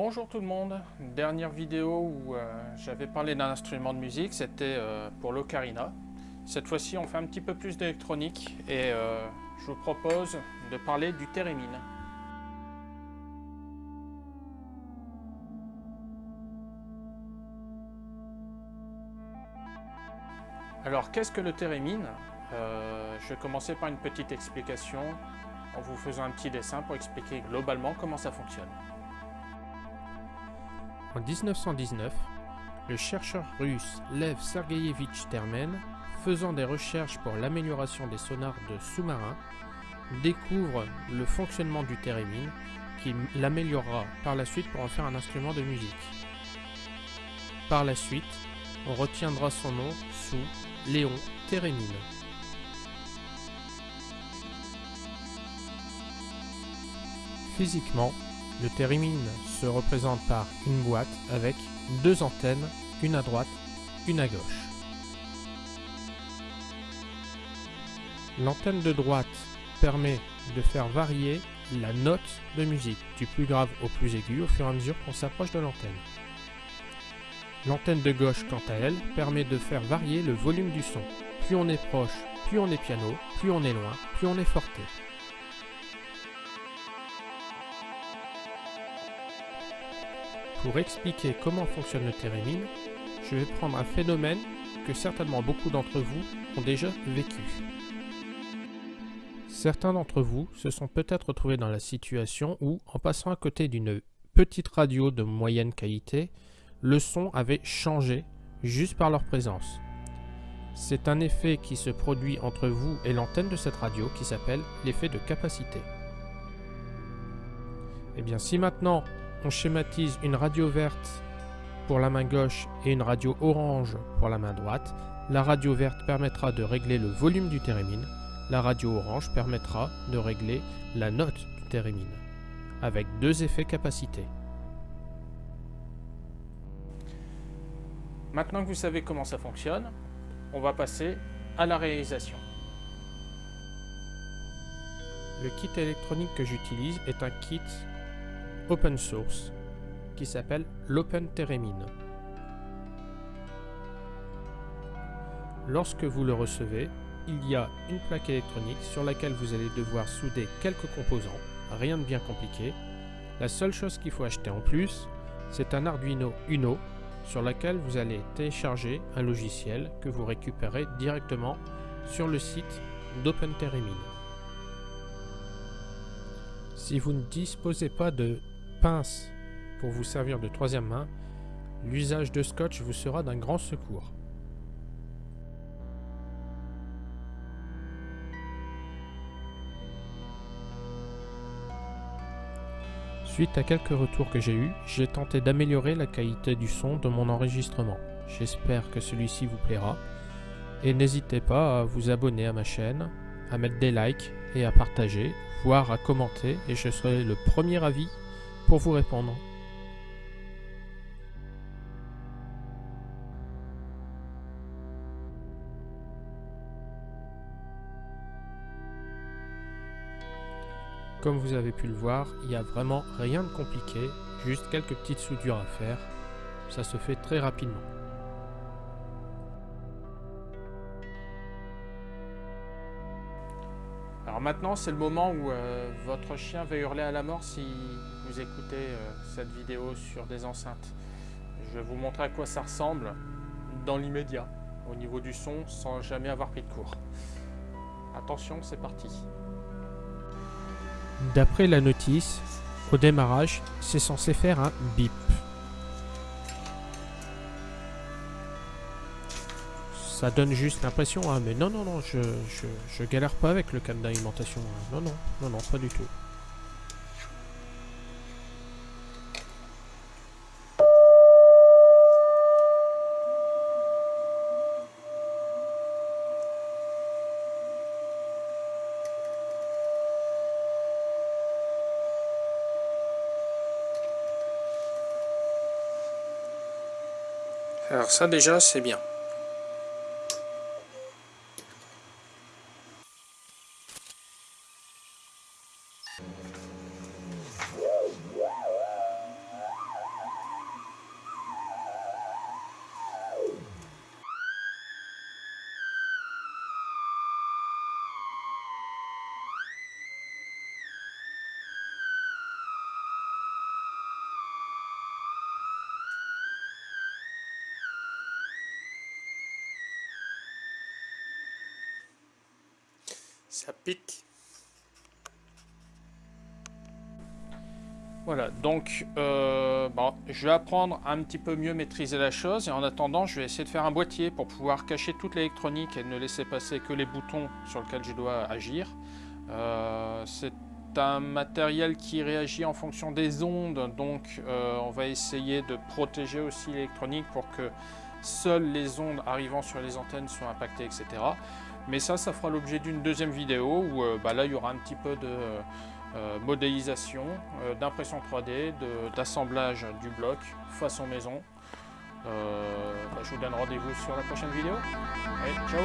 Bonjour tout le monde, dernière vidéo où euh, j'avais parlé d'un instrument de musique, c'était euh, pour l'ocarina. Cette fois-ci on fait un petit peu plus d'électronique et euh, je vous propose de parler du thérémine. Alors qu'est-ce que le thérémine? Je vais commencer par une petite explication en vous faisant un petit dessin pour expliquer globalement comment ça fonctionne. En 1919, le chercheur russe Lev Sergeyevich Termen, faisant des recherches pour l'amélioration des sonars de sous-marins, découvre le fonctionnement du thérémine qui l'améliorera par la suite pour en faire un instrument de musique. Par la suite, on retiendra son nom sous Léon Thérémine. Physiquement, le thérémine se représente par une boîte avec deux antennes, une à droite, une à gauche. L'antenne de droite permet de faire varier la note de musique, du plus grave au plus aigu au fur et à mesure qu'on s'approche de l'antenne. L'antenne de gauche, quant à elle, permet de faire varier le volume du son. Plus on est proche, plus on est piano, plus on est loin, plus on est forté. Pour expliquer comment fonctionne le thérémine, je vais prendre un phénomène que certainement beaucoup d'entre vous ont déjà vécu. Certains d'entre vous se sont peut-être retrouvés dans la situation où, en passant à côté d'une petite radio de moyenne qualité, le son avait changé juste par leur présence. C'est un effet qui se produit entre vous et l'antenne de cette radio qui s'appelle l'effet de capacité. Et eh bien si maintenant on schématise une radio verte pour la main gauche et une radio orange pour la main droite. La radio verte permettra de régler le volume du thérémine. La radio orange permettra de régler la note du thérémine, avec deux effets capacité. Maintenant que vous savez comment ça fonctionne, on va passer à la réalisation. Le kit électronique que j'utilise est un kit open source qui s'appelle l'Open Theremin. Lorsque vous le recevez, il y a une plaque électronique sur laquelle vous allez devoir souder quelques composants, rien de bien compliqué. La seule chose qu'il faut acheter en plus, c'est un Arduino Uno sur lequel vous allez télécharger un logiciel que vous récupérez directement sur le site d'OpenTheremin. Si vous ne disposez pas de pince pour vous servir de troisième main, l'usage de scotch vous sera d'un grand secours. Suite à quelques retours que j'ai eus, j'ai tenté d'améliorer la qualité du son de mon enregistrement. J'espère que celui-ci vous plaira. Et n'hésitez pas à vous abonner à ma chaîne, à mettre des likes et à partager, voire à commenter, et je serai le premier avis pour vous répondre. Comme vous avez pu le voir, il n'y a vraiment rien de compliqué, juste quelques petites soudures à faire. Ça se fait très rapidement. Alors maintenant, c'est le moment où euh, votre chien va hurler à la mort si vous écoutez euh, cette vidéo sur des enceintes. Je vais vous montrer à quoi ça ressemble dans l'immédiat, au niveau du son, sans jamais avoir pris de cours. Attention, c'est parti. D'après la notice, au démarrage, c'est censé faire un bip. Ça donne juste l'impression, hein, mais non, non, non, je, je, galère pas avec le câble d'alimentation. Hein. Non, non, non, non, pas du tout. Alors ça déjà c'est bien. Ça pique. Voilà, donc euh, bon, je vais apprendre à un petit peu mieux maîtriser la chose et en attendant je vais essayer de faire un boîtier pour pouvoir cacher toute l'électronique et ne laisser passer que les boutons sur lesquels je dois agir. Euh, c'est un matériel qui réagit en fonction des ondes, donc euh, on va essayer de protéger aussi l'électronique pour que seules les ondes arrivant sur les antennes soient impactées, etc. Mais ça, ça fera l'objet d'une deuxième vidéo où bah, là il y aura un petit peu de euh, modélisation, euh, d'impression 3D, d'assemblage du bloc façon maison. Euh, bah, je vous donne rendez-vous sur la prochaine vidéo. Allez, ciao